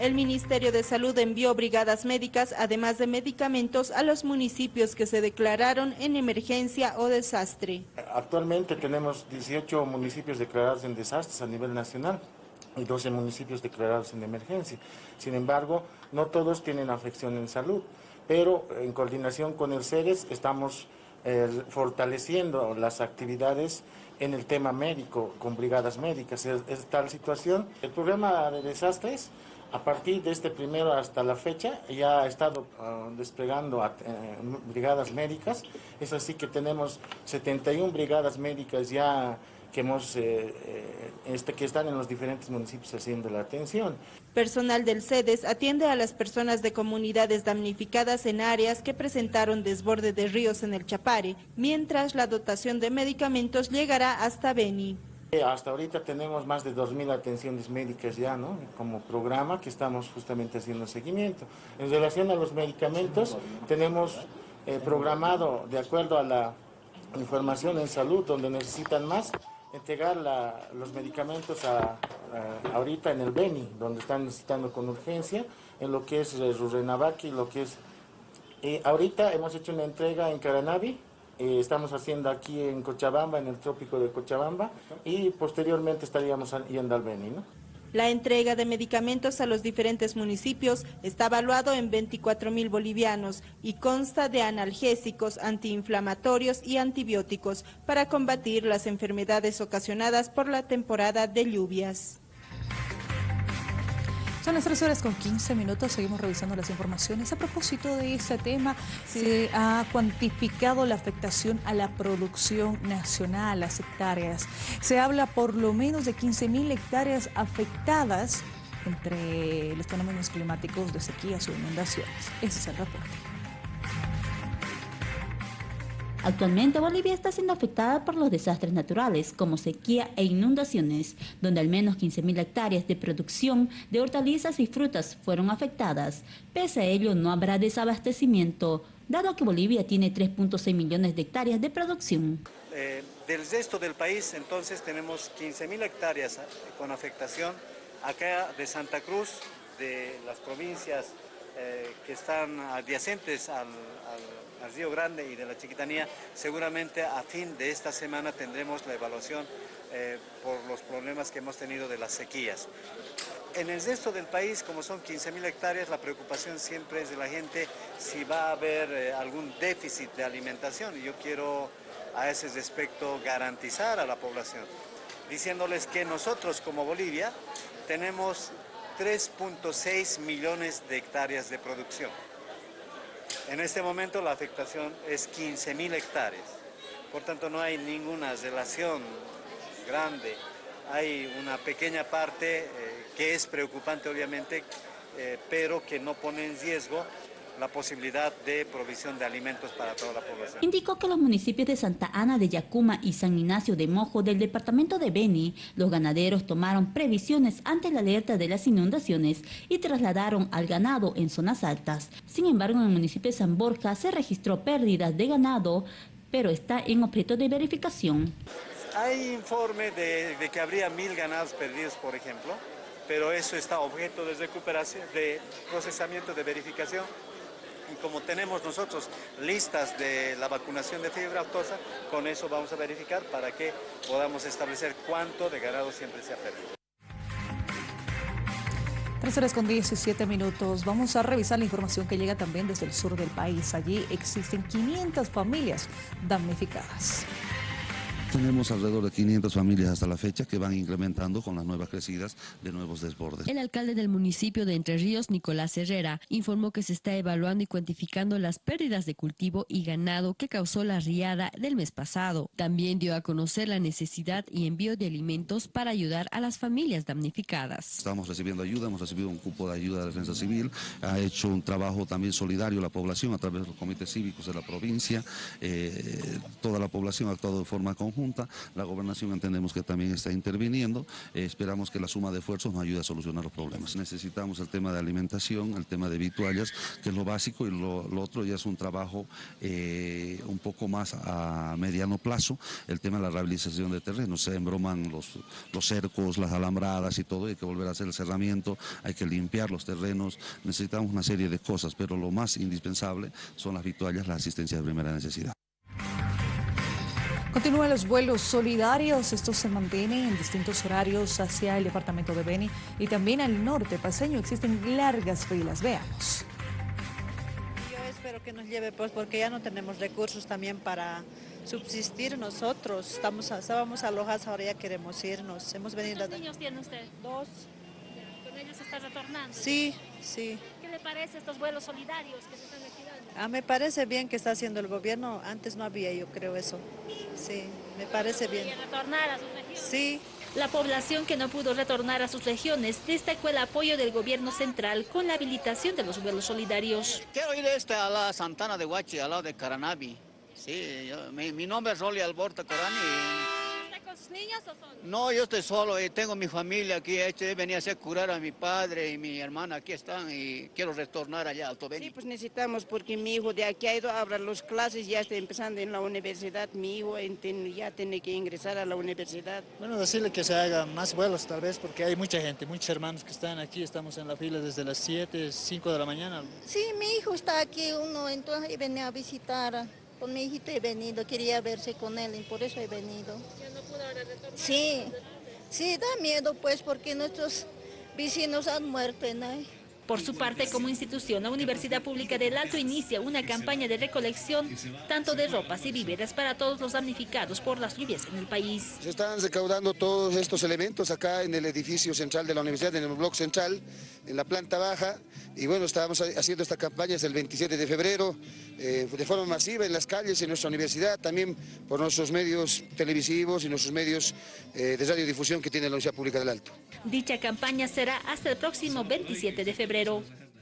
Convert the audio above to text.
El Ministerio de Salud envió brigadas médicas, además de medicamentos, a los municipios que se declararon en emergencia o desastre. Actualmente tenemos 18 municipios declarados en desastres a nivel nacional y 12 municipios declarados en emergencia. Sin embargo, no todos tienen afección en salud, pero en coordinación con el CERES estamos eh, fortaleciendo las actividades en el tema médico, con brigadas médicas. Es, tal situación. El programa de desastres a partir de este primero hasta la fecha ya ha estado uh, desplegando eh, brigadas médicas, es así que tenemos 71 brigadas médicas ya que, hemos, eh, eh, este, que están en los diferentes municipios haciendo la atención. Personal del CEDES atiende a las personas de comunidades damnificadas en áreas que presentaron desborde de ríos en el Chapare, mientras la dotación de medicamentos llegará hasta Beni. Hasta ahorita tenemos más de 2.000 atenciones médicas ya, ¿no? Como programa que estamos justamente haciendo seguimiento. En relación a los medicamentos, tenemos eh, programado, de acuerdo a la información en salud, donde necesitan más, entregar la, los medicamentos a, ahorita en el Beni, donde están necesitando con urgencia, en lo que es el Rurenabaki, lo que es... Eh, ahorita hemos hecho una entrega en Caranavi, eh, estamos haciendo aquí en Cochabamba, en el trópico de Cochabamba, y posteriormente estaríamos yendo al Beni, ¿no? La entrega de medicamentos a los diferentes municipios está evaluado en 24 mil bolivianos y consta de analgésicos, antiinflamatorios y antibióticos para combatir las enfermedades ocasionadas por la temporada de lluvias. Son las 3 horas con 15 minutos, seguimos revisando las informaciones. A propósito de este tema, sí. se ha cuantificado la afectación a la producción nacional, las hectáreas. Se habla por lo menos de 15 mil hectáreas afectadas entre los fenómenos climáticos de sequías o inundaciones. Ese es el reporte. Actualmente Bolivia está siendo afectada por los desastres naturales como sequía e inundaciones, donde al menos 15.000 hectáreas de producción de hortalizas y frutas fueron afectadas. Pese a ello no habrá desabastecimiento, dado que Bolivia tiene 3.6 millones de hectáreas de producción. Eh, del resto del país entonces tenemos 15.000 hectáreas con afectación acá de Santa Cruz, de las provincias eh, que están adyacentes al, al, al, Río Grande y de la Chiquitanía, seguramente a fin de esta semana tendremos la evaluación eh, por los problemas que hemos tenido de las sequías. En el resto del país, como son 15.000 hectáreas, la preocupación siempre es de la gente si va a haber eh, algún déficit de alimentación y yo quiero a ese respecto garantizar a la población, diciéndoles que nosotros como Bolivia tenemos 3.6 millones de hectáreas de producción. En este momento la afectación es 15 mil hectáreas. Por tanto, no hay ninguna relación grande. Hay una pequeña parte eh, que es preocupante, obviamente, eh, pero que no pone en riesgo la posibilidad de provisión de alimentos para toda la población. Indicó que los municipios de Santa Ana de Yacuma y San Ignacio de Mojo del departamento de Beni, los ganaderos tomaron previsiones ante la alerta de las inundaciones y trasladaron al ganado en zonas altas. Sin embargo, en el municipio de San Borja se registró pérdidas de ganado, pero está en objeto de verificación. Hay informe de, de que habría mil ganados perdidos, por ejemplo, pero eso está objeto de recuperación, de procesamiento, de verificación como tenemos nosotros listas de la vacunación de fiebre aftosa, con eso vamos a verificar para que podamos establecer cuánto de ganado siempre se ha perdido. 3 horas con 17 minutos. Vamos a revisar la información que llega también desde el sur del país. Allí existen 500 familias damnificadas. Tenemos alrededor de 500 familias hasta la fecha que van incrementando con las nuevas crecidas de nuevos desbordes. El alcalde del municipio de Entre Ríos, Nicolás Herrera, informó que se está evaluando y cuantificando las pérdidas de cultivo y ganado que causó la riada del mes pasado. También dio a conocer la necesidad y envío de alimentos para ayudar a las familias damnificadas. Estamos recibiendo ayuda, hemos recibido un cupo de ayuda de defensa civil, ha hecho un trabajo también solidario la población a través de los comités cívicos de la provincia, eh, toda la población ha actuado de forma conjunta la gobernación entendemos que también está interviniendo, eh, esperamos que la suma de esfuerzos nos ayude a solucionar los problemas. Necesitamos el tema de alimentación, el tema de vituallas, que es lo básico, y lo, otro ya es un trabajo eh, un poco más a mediano plazo, el tema de la rehabilitación de terrenos, se embroman los, los cercos, las alambradas y todo, hay que volver a hacer el cerramiento, hay que limpiar los terrenos, necesitamos una serie de cosas, pero lo más indispensable son las vituallas, la asistencia de primera necesidad. Continúan los vuelos solidarios, estos se mantienen en distintos horarios hacia el departamento de Beni y también al norte paseño existen largas filas, veamos. Yo espero que nos lleve pues porque ya no tenemos recursos también para subsistir nosotros, estamos, estábamos alojados, ahora ya queremos irnos, hemos venido... ¿Cuántos niños tiene usted? Dos. ¿Con ellos está retornando? Sí, sí. ¿Qué le parece estos vuelos solidarios que se están activando? Ah, me parece bien que está haciendo el gobierno, antes no había yo creo eso. Sí, me parece bien. ¿Quiere retornar a sus regiones? Sí. La población que no pudo retornar a sus regiones destacó el apoyo del gobierno central con la habilitación de los vuelos solidarios. Quiero ir este a la Santana de Huachi, al lado de Caranavi. Sí, yo- mi, mi nombre es Rolly Alborta Corani. ¿Está con sus niños o solo? No, yo estoy solo y tengo mi familia aquí. Este, venía a hacer curar a mi padre y mi hermana aquí están y quiero retornar allá a Alto Beni. Sí, pues necesitamos porque mi hijo de aquí ha ido a abrir las clases, ya está empezando en la universidad, mi hijo ya tiene que ingresar a la universidad. Bueno, decirle que se hagan más vuelos tal vez, porque hay mucha gente, muchos hermanos que están aquí, estamos en la fila desde las 7, 5 de la mañana. Sí, mi hijo está aquí, uno, entonces venía a visitar. Con mi hijito he venido, quería verse con él y por eso he venido. Sí, sí, da miedo pues porque nuestros vecinos han muerto, ¿no? Por su parte, como institución, la Universidad Pública del Alto inicia una campaña de recolección tanto de ropas y víveres para todos los damnificados por las lluvias en el país. Se están recaudando todos estos elementos acá en el edificio central de la universidad, en el bloque central, en la planta baja. Y bueno, estábamos haciendo esta campaña desde el 27 de febrero, eh, de forma masiva en las calles, en nuestra universidad, también por nuestros medios televisivos y nuestros medios eh, de radiodifusión que tiene la Universidad Pública del Alto. Dicha campaña será hasta el próximo 27 de febrero. middle.